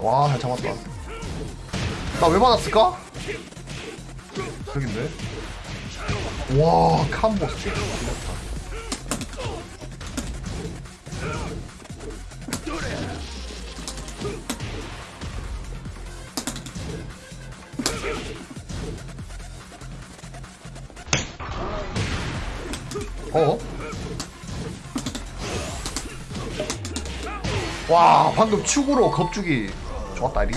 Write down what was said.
와, 잘 잡았다. 나왜 맞았을까? 저긴데? 와, 캄보. 어? 와 방금 축으로 겁주기 좋았다 리